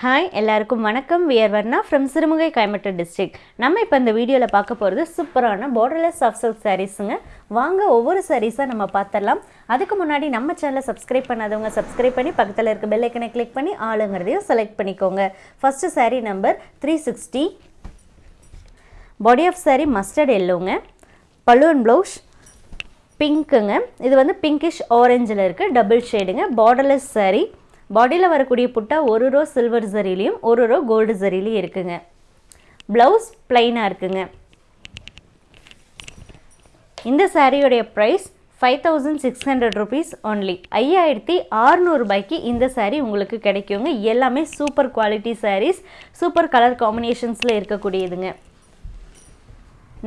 Hi எல்லாருக்கும் வணக்கம். We're Varna from Sirumugai Coimbatore district நம்ம இப்போ இந்த வீடியோவில் பார்க்க போகிறது சூப்பரான பார்டர்லெஸ் சாஃப்ட் சில்க் சாரீஸுங்க வாங்க ஒவ்வொரு சாரீஸாக நம்ம பார்த்துடலாம் அதுக்கு முன்னாடி நம்ம சேனலை சப்ஸ்கிரைப் பண்ணாதவங்க சப்ஸ்கிரைப் பண்ணி பக்கத்தில் இருக்க பெல்லைக்கனை கிளிக் பண்ணி ஆளுங்கிறதையும் செலக்ட் பண்ணிக்கோங்க. First saree number three sixty body of saree mustard எல்லோங்க balloon blouse பிங்க்குங்க இது வந்து பிங்கிஷ் ஆரஞ்சில் இருக்குது டபுள் ஷேடுங்க பார்டர்லெஸ் சாரீ பாடியில் வரக்கூடிய புட்டா ஒரு ரோ சில்வர் ஜரிலையும் ஒரு ரோ கோல்டு ஜரிலையும் இருக்குங்க. ப்ளவுஸ் பிளைனாக இருக்குங்க. இந்த சாரியோடைய price five thousand six hundred rupees only ஐயாயிரத்தி ஆறுநூறுபாய்க்கு இந்த சாரீ உங்களுக்கு கிடைக்குங்க. எல்லாமே super quality sarees super colour காம்பினேஷன்ஸில் இருக்கக்கூடியதுங்க.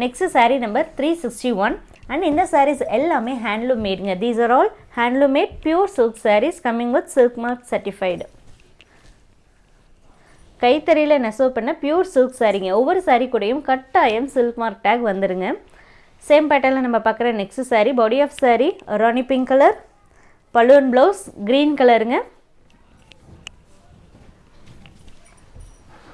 Next saree number three sixty one and இந்த சாரீஸ் எல்லாமே handloom மேடுங்க these are all handloom made pure silk sarees coming with silk mark certified கைத்தறியில் நெசவு பண்ண பியூர் சில்க் சாரீங்க ஒவ்வொரு சாரீ கூடயும் கட்டாயம் சில்க் மார்க் டேக் வந்துடுங்க same பேட்டர்னில் நம்ம பார்க்குற next saree body of saree Rani pink colour balloon blouse green கலருங்க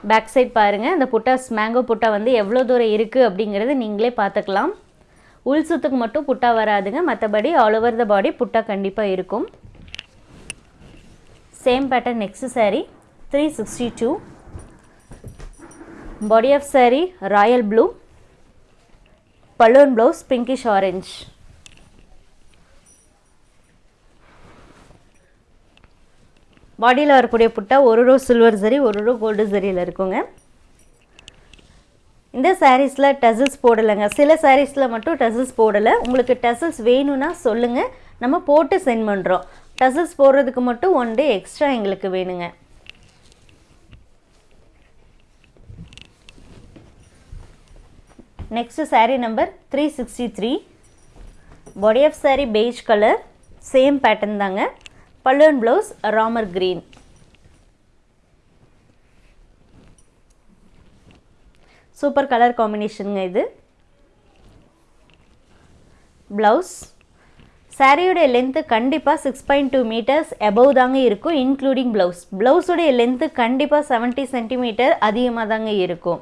பேக் சைட் பாருங்கள் இந்த புட்டாஸ் மேங்கோ புட்டா வந்து எவ்வளோ தூரம் இருக்குது அப்படிங்கிறது நீங்களே பார்த்துக்கலாம். உள் சுத்துக்கு மட்டும் புட்டா வராதுங்க. மற்றபடி ஆல் ஓவர் த பாடி புட்டா கண்டிப்பாக இருக்கும். Same pattern next saree three sixty two body of saree royal blue balloon blouse pinkish orange பாடியில் வரக்கூடிய புட்டா ஒரு ரோ சில்வர் சரி ஒரு ரோ கோல்டு சரியில் இருக்குங்க. இந்த சாரீஸில் டசில்ஸ் போடலைங்க. சில சாரீஸில் மட்டும் டசில்ஸ் போடலை. உங்களுக்கு டசில்ஸ் வேணும்னா சொல்லுங்கள் நம்ம போட்டு சென்ட் பண்ணுறோம் டசில்ஸ் போடுறதுக்கு மட்டும் ஒன் டே எக்ஸ்ட்ரா எங்களுக்கு வேணுங்க. Next saree number three sixty three body of saree beige colour same pattern தாங்க. பல்லுவன் blouse Ramar green super colour காம்பினேஷனுங்க இது. ப்ளவுஸ் சாரியுடைய லென்த்து கண்டிப்பாக six point two metres above தாங்க இருக்கும் இன்க்ளூடிங் ப்ளவுஸ் ப்ளவுஸுடைய லென்த்து கண்டிப்பாக செவன்ட்டி சென்டிமீட்டர் அதிகமாக தாங்க இருக்கும்.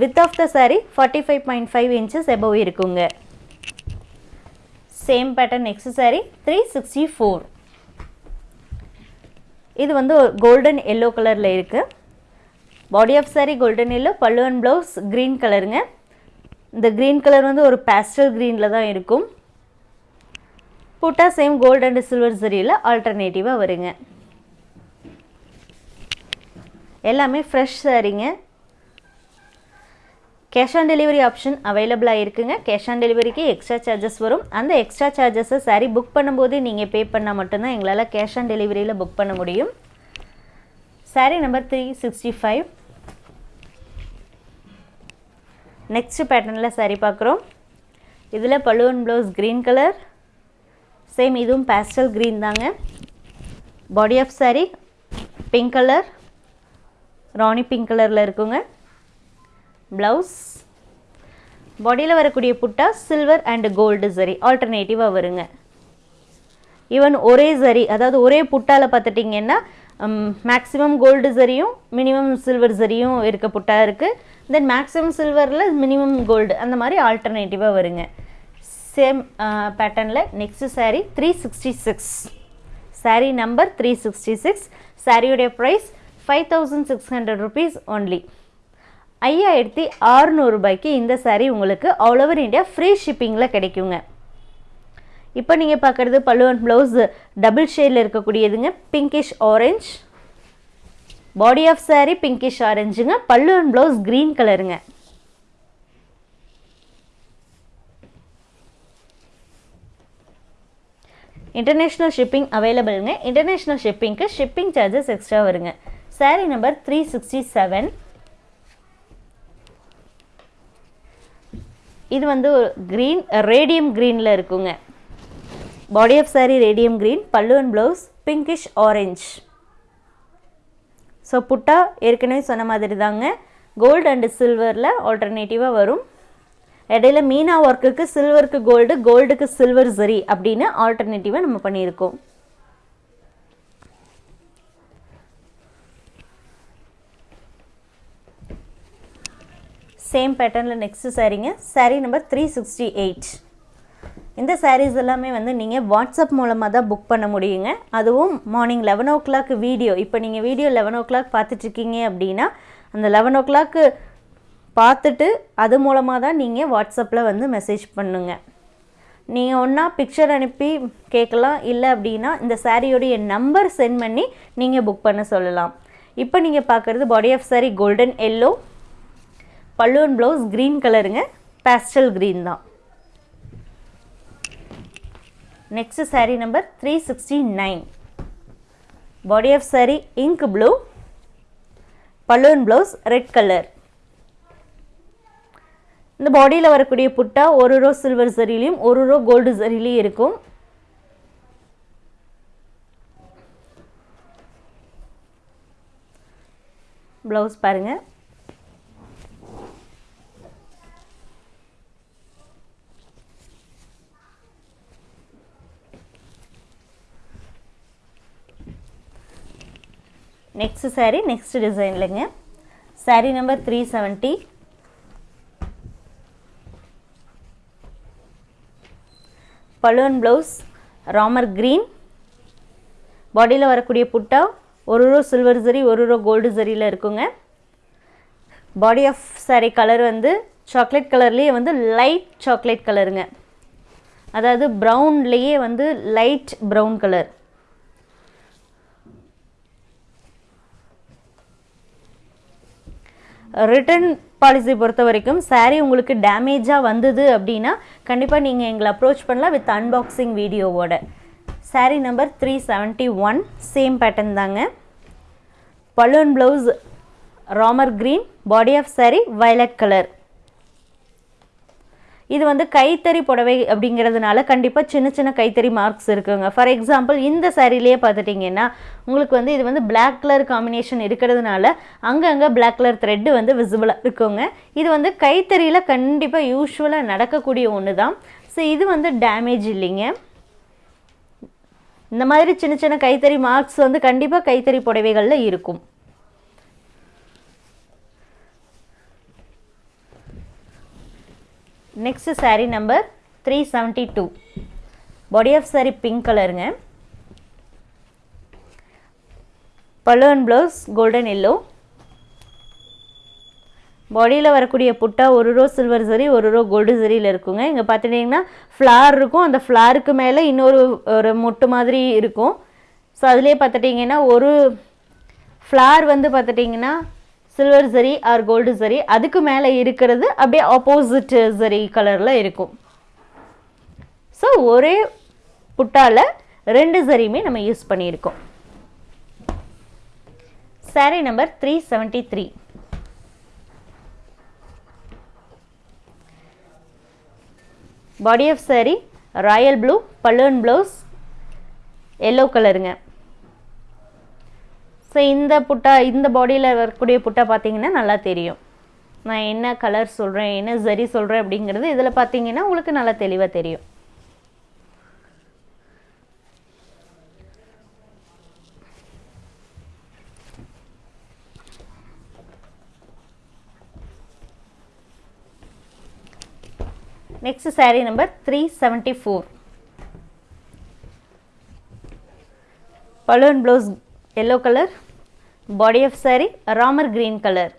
With of the saree forty five point five inches above இருக்குங்க. Same pattern next saree three sixty four இது வந்து கோல்டன் எல்லோ கலரில் இருக்குது body of saree golden yellow pallu and blouse green கலருங்க இந்த க்ரீன் கலர் வந்து ஒரு பேஸ்டல் க்ரீனில் தான் இருக்கும். புட்டா சேம் கோல்டு அண்ட் சில்வர் சரியில் ஆல்டர்னேட்டிவாக வருங்க. எல்லாமே ஃப்ரெஷ் சாரீங்க கேஷ் ஆன் டெலிவரி ஆப்ஷன் அவைலபிளாக இருக்குங்க. கேஷ் ஆன் டெலிவரிக்கு எக்ஸ்ட்ரா சார்ஜஸ் வரும். அந்த எக்ஸ்ட்ரா சார்ஜஸை சாரீ புக் பண்ணும்போது நீங்கள் பே பண்ணால் மட்டும்தான் எங்களால் கேஷ் ஆன் டெலிவரியில் புக் பண்ண முடியும். Saree number three sixty five next பேட்டர்னில் சாரீ பார்க்குறோம். இதில் balloon blouse green colour same இதுவும் பேஸ்டல் க்ரீன் தாங்க. Body of saree pink colour Rani pink கலரில் இருக்குங்க. ப்ளவுஸ் பாடியில் வரக்கூடிய புட்டா சில்வர் அண்ட் கோல்டு சரி ஆல்டர்னேட்டிவாக வருங்க. ஈவன் ஒரே சரி அதாவது ஒரே புட்டாவில் பார்த்துட்டிங்கன்னா மேக்ஸிமம் கோல்டு சரியும் மினிமம் சில்வர் சரியும் இருக்க புட்டா இருக்குது தென் மேக்ஸிமம் சில்வரில் மினிமம் கோல்டு அந்த மாதிரி ஆல்டர்னேட்டிவாக வருங்க. சேம் பேட்டர்னில் next sari three sixty six sari number three sixty six சாரியுடைய price five thousand six hundred rupees only ஐயாயிரத்தி ஆறுநூறுபாய்க்கு இந்த சாரீ உங்களுக்கு ஆல் ஓவர் இந்தியா ஃப்ரீ ஷிப்பிங்கில் கிடைக்குங்க. இப்போ நீங்கள் பார்க்குறது பல்லுவன் ப்ளவுஸ் டபுள் ஷேடில் இருக்கக்கூடியதுங்க. Pinkish orange body of saree pinkish ஆரஞ்சுங்க பல்லுவன் ப்ளவுஸ் க்ரீன் கலருங்க இன்டர்நேஷ்னல் ஷிப்பிங் அவைலபிளுங்க இன்டர்நேஷ்னல் ஷிப்பிங்க்கு ஷிப்பிங் சார்ஜஸ் எக்ஸ்ட்ரா வருங்க. Saree number three sixty seven இது வந்து ஒரு க்ரீன் ரேடியம் க்ரீனில் இருக்குங்க. Body of sari radium green பல்லுவன் ப்ளவுஸ் பிங்கிஷ் ஆரஞ்ச் ஸோ புட்டா ஏற்கனவே சொன்ன மாதிரி தாங்க. கோல்டு அண்டு சில்வரில் ஆல்டர்னேட்டிவாக வரும். இடையில மீனா ஒர்க்குக்கு சில்வருக்கு கோல்டு கோல்டுக்கு சில்வர் சரி அப்படின்னு ஆல்டர்னேட்டிவாக நம்ம பண்ணியிருக்கோம். சேம் பேட்டர்னில் next சாரீங்க saree number three sixty eight இந்த சாரீஸ் எல்லாமே வந்து நீங்கள் வாட்ஸ்அப் மூலமாக தான் புக் பண்ண முடியுங்க. அதுவும் morning eleven o'clock video இப்போ நீங்கள் வீடியோ லெவன் ஓ கிளாக் பார்த்துட்ருக்கீங்க அப்படின்னா அந்த லெவன் ஓ கிளாக்கு பார்த்துட்டு அது மூலமாக தான் நீங்கள் வாட்ஸ்அப்பில் வந்து மெசேஜ் பண்ணுங்க. நீங்கள் ஒன்றா பிக்சர் அனுப்பி கேட்கலாம். இல்லை அப்படின்னா இந்த சாரியோடைய நம்பர் சென்ட் பண்ணி நீங்கள் புக் பண்ண சொல்லலாம். இப்போ நீங்கள் பார்க்குறது body of saree golden yellow பல்லுவன் ப்ளவுஸ் க்ரீன் கலருங்க பேஸ்டல் க்ரீன் தான். Next saree number three sixty nine body of saree ink blue balloon blouse red colour இந்த பாடியில் வரக்கூடிய புட்டா ஒரு ரோ சில்வர் சரிலையும் ஒரு ரோ கோல்டு சரிலையும் இருக்கும். ப்ளவுஸ் பாருங்கள் நெக்ஸ்ட் சாரீ நெக்ஸ்ட் டிசைன்லங்க சாரீ நம்பர் த்ரீ செவன்ட்டி பலுவன் ப்ளவுஸ் ராமர் க்ரீன் பாடியில் வரக்கூடிய புட்டா ஒரு ரோ சில்வர் சரி ஒரு ரோ கோல்டு சரியில் இருக்குங்க. பாடி ஆஃப் சாரீ கலர் வந்து சாக்லேட் கலர்லேயே வந்து லைட் சாக்லேட் கலருங்க அதாவது ப்ரௌன்லேயே வந்து light brown colour return policy பொறுத்த வரைக்கும் சாரீ உங்களுக்கு டேமேஜாக வந்தது அப்படின்னா கண்டிப்பாக நீங்கள் எங்களை அப்ரோச் பண்ணலாம் வித் அன்பாக்சிங் வீடியோவோட saree number three seventy one same pattern தாங்க. Balloon blouse Ramar green body of saree violet colour இது வந்து கைத்தறி புடவை அப்படிங்கிறதுனால கண்டிப்பாக சின்ன சின்ன கைத்தறி மார்க்ஸ் இருக்குங்க. ஃபார் எக்ஸாம்பிள் இந்த சாரிலேயே பார்த்துட்டிங்கன்னா உங்களுக்கு வந்து இது வந்து பிளாக் கலர் காம்பினேஷன் இருக்கிறதுனால அங்கங்கே பிளாக் கலர் த்ரெட்டு வந்து விசிபிளாக இருக்குங்க. இது வந்து கைத்தறியில் கண்டிப்பாக யூஸ்வலாக நடக்கக்கூடிய ஒன்று தான் ஸோ இது வந்து டேமேஜ் இல்லைங்க. இந்த மாதிரி சின்ன சின்ன கைத்தறி மார்க்ஸ் வந்து கண்டிப்பாக கைத்தறி புடவைகளில் இருக்கும். Next saree number three seventy two body of saree pink கலருங்க பலூன் ப்ளவுஸ் கோல்டன் எல்லோ பாடியில் வரக்கூடிய புட்டா ஒரு ரோ சில்வர் சரி ஒரு ரோ கோல்டு சரியில் இருக்குங்க. இங்கே பார்த்துட்டிங்கன்னா ஃப்ளார் இருக்கும். அந்த ஃப்ளாருக்கு மேலே இன்னொரு ஒரு மொட்டு மாதிரி இருக்கும். ஸோ அதுலேயே பார்த்துட்டிங்கன்னா ஒரு ஃப்ளார் வந்து பார்த்துட்டிங்கன்னா சில்வர் சரி ஆர் கோல்டு சரி அதுக்கு மேலே இருக்கிறது அப்படியே ஆப்போசிட் சரி கலரில் இருக்கும். ஸோ ஒரே புட்டால ரெண்டு சரியுமே நம்ம யூஸ் பண்ணியிருக்கோம். Saree number three seventy three body of saree royal blue balloon blouse yellow கலருங்க ஸோ இந்த புட்டா இந்த பாடியில் வரக்கூடிய புட்டா பார்த்தீங்கன்னா நல்லா தெரியும். நான் என்ன கலர் சொல்கிறேன் என்ன சரி சொல்கிறேன் அப்படிங்கிறது இதில் பார்த்தீங்கன்னா உங்களுக்கு நல்லா தெளிவாக தெரியும். Next saree number three seventy four balloon blouse yellow colour body of saree Ramar green colour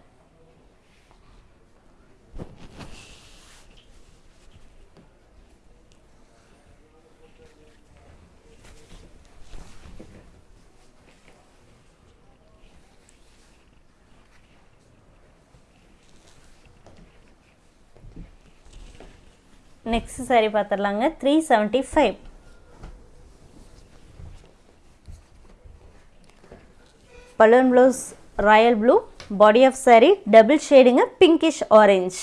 next saree பார்த்துடலாங்க three seventy five balloon blouse royal blue body of saree double ஷேடுங்க pinkish orange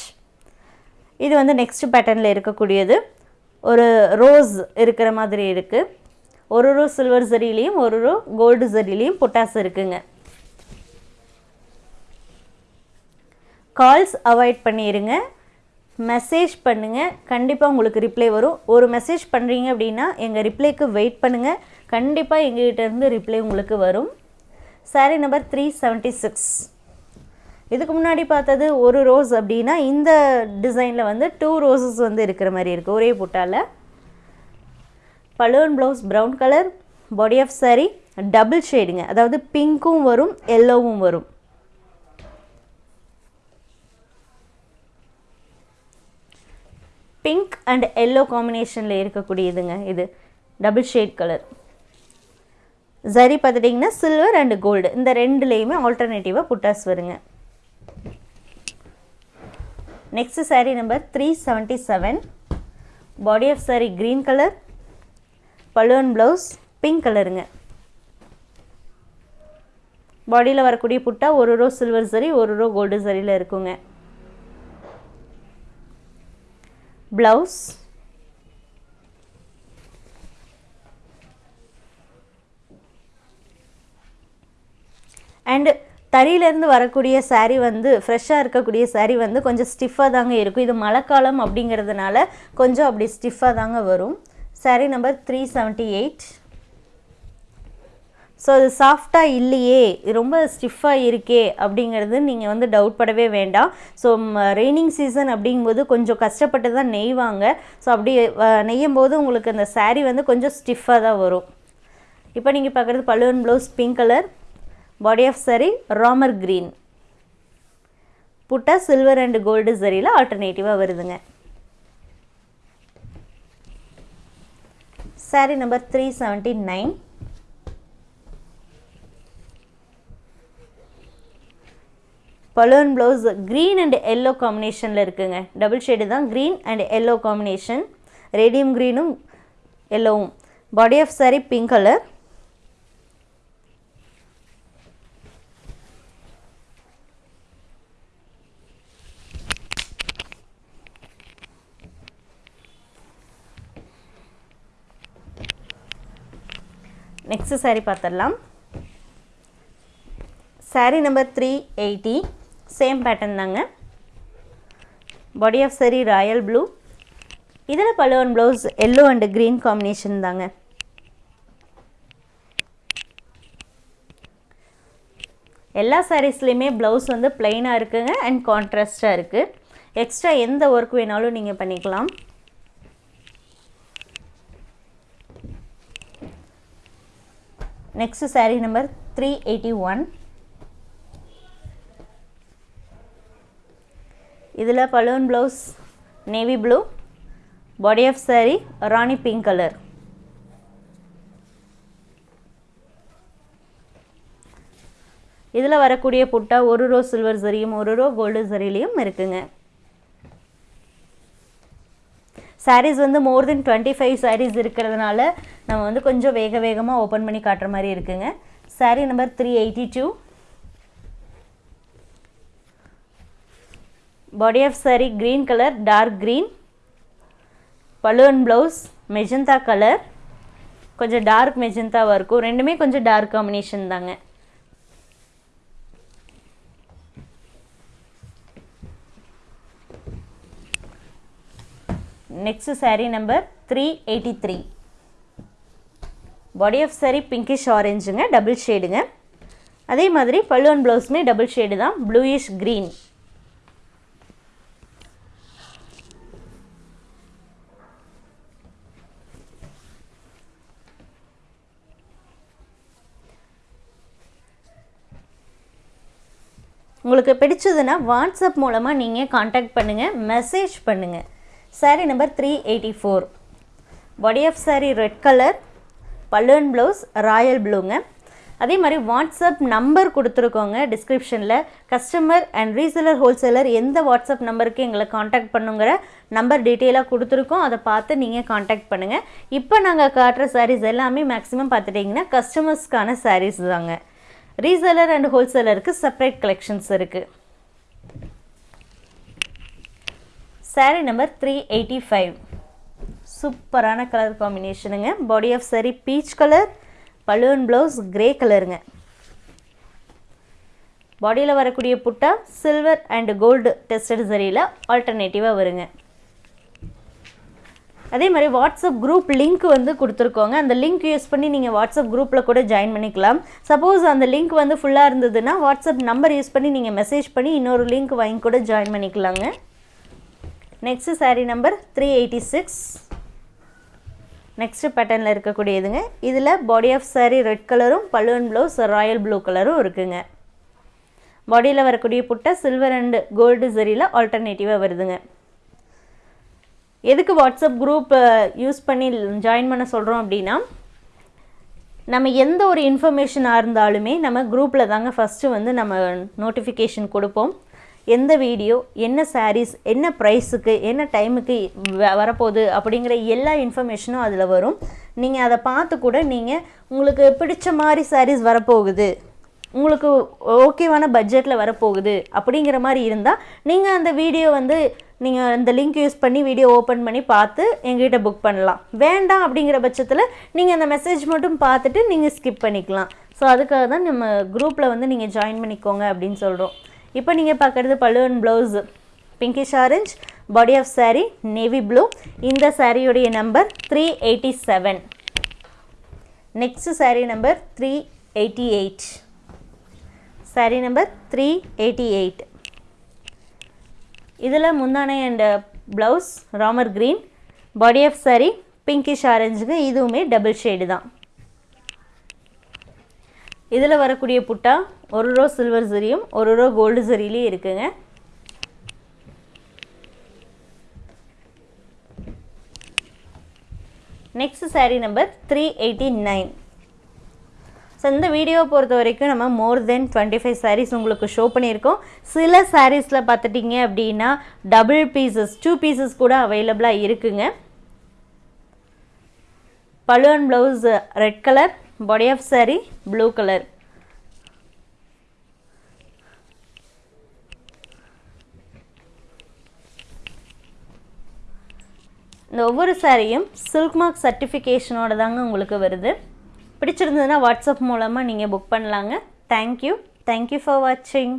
இது வந்து next பேட்டர்னில் இருக்கக்கூடியது. ஒரு rose இருக்கிற மாதிரி இருக்குது ஒரு row silver சரிலையும் ஒரு ரோ கோல்டு சரிலையும் பொட்டாஸ் இருக்குங்க. கால்ஸ் அவாய்ட் பண்ணிடுங்க மெசேஜ் பண்ணுங்கள் கண்டிப்பாக உங்களுக்கு ரிப்ளை வரும். ஒரு மெசேஜ் பண்ணுறீங்க அப்படின்னா எங்கள் ரிப்ளைக்கு வெயிட் பண்ணுங்கள் கண்டிப்பாக எங்கள்கிட்ட இருந்து ரிப்ளை உங்களுக்கு வரும். Saree number three seventy six இதுக்கு முன்னாடி பார்த்தது ஒரு ரோஸ் அப்படின்னா இந்த டிசைனில் வந்து டூ ரோஸஸ் வந்து இருக்கிற மாதிரி இருக்குது ஒரே புட்டாவில் balloon blouse brown colour body of saree double ஷேடுங்க அதாவது பிங்க்கும் வரும் எல்லோவும் வரும். பிங்க் அண்ட் எல்லோ காம்பினேஷனில் இருக்கக்கூடியதுங்க இது டபுள் ஷேட் கலர் சரி பார்த்துட்டிங்கன்னா சில்வர் அண்ட் கோல்டு இந்த ரெண்டுலேயுமே ஆல்டர்னேட்டிவாக புட்டாஸ் வருங்க. Next saree number three seventy seven body of saree green colour balloon blouse pink கலருங்க பாடியில் வரக்கூடிய புட்டா ஒரு ரோ சில்வர் சரி ஒரு ரோ கோல்டு சரியில் இருக்குங்க. ப்ளவுஸ் அண்டு தறியிலேருந்து வரக்கூடிய சாரீ வந்து ஃப்ரெஷ்ஷாக இருக்கக்கூடிய சாரீ வந்து கொஞ்சம் ஸ்டிஃபாக தாங்க இருக்கும். இது மழைக்காலம் அப்படிங்கிறதுனால கொஞ்சம் அப்படி ஸ்டிஃபாக தாங்க வரும். Saree number three seventy eight so அது சாஃப்டாக இல்லையே இது ரொம்ப ஸ்டிஃபாக இருக்கே அப்படிங்கிறது நீங்கள் வந்து டவுட் படவே வேண்டாம். ஸோ ரெய்னிங் சீசன் அப்படிங்கும்போது கொஞ்சம் கஷ்டப்பட்டு தான் நெய்வாங்க. ஸோ அப்படி நெய்யும் போது உங்களுக்கு அந்த சாரீ வந்து கொஞ்சம் ஸ்டிஃபாக தான் வரும். இப்போ நீங்கள் பார்க்குறது பல்லுவன் blouse pink colour body of saree Ramar green புட்டா சில்வர் அண்ட் கோல்டு சரியில் ஆல்டர்னேட்டிவாக வருதுங்க. Saree number three seventy nine balloon blouse green and yellow காம்பினேஷனில் இருக்குங்க. டபுள் ஷேடு தான் green and yellow combination radium க்ரீனும் எல்லோவும் body of saree pink colour next saree பார்த்துடலாம் saree number three eighty same pattern தாங்க. Body of சரி royal blue இதில் பலுவன் blouse yellow and green combination தாங்க. எல்லா சாரீஸ்லேயுமே blouse வந்து பிளெயினாக இருக்குங்க அண்ட் கான்ட்ராஸ்டாக இருக்குது எக்ஸ்ட்ரா எந்த ஒர்க் வேணாலும் நீங்கள் பண்ணிக்கலாம். Next saree number three eighty one இதில் balloon blouse navy blue body of saree Rani pink colour இதில் வரக்கூடிய புட்டா ஒரு ரோ சில்வர் சரியும் ஒரு ரோ கோல்டு சரிலையும் இருக்குங்க. சாரீஸ் வந்து more then twenty five sarees இருக்கிறதுனால நம்ம வந்து கொஞ்சம் வேக வேகமாக ஓப்பன் பண்ணி காட்டுற மாதிரி இருக்குங்க. Saree number three eighty two body of saree green colour dark green balloon blouse magenta colour கொஞ்சம் டார்க் மெஜந்தாவாக இருக்கும். ரெண்டுமே கொஞ்சம் டார்க் காம்பினேஷன் தாங்க. Next saree number three eighty three body of saree pinkish ஆரஞ்சுங்க double ஷேடுங்க அதே மாதிரி பல்லுவன் ப்ளவுஸுமே டபுள் ஷேடு தான் ப்ளூயிஷ் க்ரீன் உங்களுக்கு பிடிச்சதுன்னா வாட்ஸ்அப் மூலமாக நீங்கள் காண்டாக்ட் பண்ணுங்கள் மெசேஜ் பண்ணுங்கள் saree number three eighty four body of saree red colour பல்லுவன் ப்ளவுஸ் ராயல் ப்ளூங்க அதே மாதிரி வாட்ஸ்அப் நம்பர் கொடுத்துருக்கோங்க டிஸ்கிரிப்ஷனில் கஸ்டமர் அண்ட் ரீசேலர் ஹோல்சேலர் எந்த வாட்ஸ்அப் நம்பருக்கு எங்களை காண்டாக்ட் பண்ணுங்கிற நம்பர் டீட்டெயிலாக கொடுத்துருக்கோம். அதை பார்த்து நீங்கள் காண்டாக்ட் பண்ணுங்கள் இப்போ நாங்கள் காட்டுற சாரீஸ் எல்லாமே மேக்ஸிமம் பார்த்துட்டிங்கன்னா கஸ்டமர்ஸ்க்கான சாரீஸ் தாங்க. ரீசெலர் அண்ட் ஹோல்சேலருக்கு செப்பரேட் கலெக்ஷன்ஸ் இருக்குது saree number three eighty five சூப்பரான colour காம்பினேஷனுங்க body of saree peach colour balloon blouse grey கலருங்க பாடியில் வரக்கூடிய புட்டா சில்வர் அண்ட் கோல்டு டெஸ்டட் சரியில் ஆல்டர்னேட்டிவாக வருங்க. அதே மாதிரி வாட்ஸ்அப் குரூப் லிங்க் வந்து கொடுத்துருக்கோங்க. அந்த லிங்க் யூஸ் பண்ணி நீங்கள் வாட்ஸ்அப் குரூப்பில் கூட ஜாயின் பண்ணிக்கலாம். சப்போஸ் அந்த லிங்க் வந்து ஃபுல்லாக இருந்ததுன்னா வாட்ஸ்அப் நம்பர் யூஸ் பண்ணி நீங்கள் மெசேஜ் பண்ணி இன்னொரு லிங்க் வாங்கி கூட ஜாயின் பண்ணிக்கலாங்க. Next sari number three eighty six next பேட்டர்னில் இருக்கக்கூடியதுங்க. இதில் பாடி ஆஃப் சாரீ ரெட் கலரும் பலூன் ப்ளவுஸ் ராயல் ப்ளூ கலரும் இருக்குங்க. பாடியில் வரக்கூடிய புட்டை சில்வர் அண்டு கோல்டு சரியில் ஆல்டர்னேட்டிவாக வருதுங்க. எதுக்கு வாட்ஸ்அப் குரூப் யூஸ் பண்ணி ஜாயின் பண்ண சொல்கிறோம் அப்படின்னா நம்ம எந்த ஒரு இன்ஃபர்மேஷனாக இருந்தாலுமே நம்ம குரூப்பில் தாங்க ஃபஸ்ட்டு வந்து நம்ம நோட்டிஃபிகேஷன் கொடுப்போம். எந்த வீடியோ என்ன சாரீஸ் என்ன ப்ரைஸுக்கு என்ன டைமுக்கு வரப்போகுது அப்படிங்கிற எல்லா இன்ஃபர்மேஷனும் அதில் வரும். நீங்கள் அதை பார்த்து கூட நீங்கள் உங்களுக்கு பிடிச்ச மாதிரி சாரீஸ் வரப்போகுது. உங்களுக்கு ஓகேவான பட்ஜெட்டில் வரப்போகுது அப்படிங்கிற மாதிரி இருந்தால் நீங்கள் அந்த வீடியோ வந்து நீங்கள் அந்த லிங்க் யூஸ் பண்ணி வீடியோ ஓப்பன் பண்ணி பார்த்து எங்ககிட்ட புக் பண்ணலாம். வேண்டாம் அப்படிங்கிற பட்சத்தில் நீங்கள் அந்த மெசேஜ் மட்டும் பார்த்துட்டு நீங்கள் ஸ்கிப் பண்ணிக்கலாம். ஸோ அதுக்காக தான் நம்ம குரூப்பில் வந்து நீங்கள் ஜாயின் பண்ணிக்கோங்க அப்படின்னு சொல்கிறோம் இப்போ நீங்கள் பார்க்குறது பல்லுவன் blouse pinkish orange body of sari navy blue இந்த சாரியுடைய number three eighty seven next sari number three eighty eight sari number three eighty eight இதில் முந்தானை and blouse Ramar green body of sari pinkish ஆரஞ்சுக்கு இதுவுமே double shade தான். இதில் வரக்கூடிய புட்டா ஒரு ரோ சில்வர் சரியும் ஒரு ரோ கோல்டு சரிலையும் இருக்குங்க. Next sari number three eighty nine so இந்த வீடியோவை பொறுத்த வரைக்கும் நம்ம more than twenty five saris உங்களுக்கு ஷோ பண்ணியிருக்கோம். சில சாரீஸில் பார்த்துட்டிங்க அப்படின்னா டபுள் பீசஸ் டூ பீசஸ் கூட அவைலபிளாக இருக்குங்க. பலுவன் blouse red colour body of sari blue colour இந்த ஒவ்வொரு சாரியும் சில்க் மார்க் சர்டிஃபிகேஷனோட தாங்க உங்களுக்கு வருது. பிடிச்சிருந்ததுன்னா வாட்ஸ்அப் மூலமாக நீங்கள் புக் பண்ணலாங்க. தேங்க்யூ தேங்க்யூ ஃபார் வாட்சிங்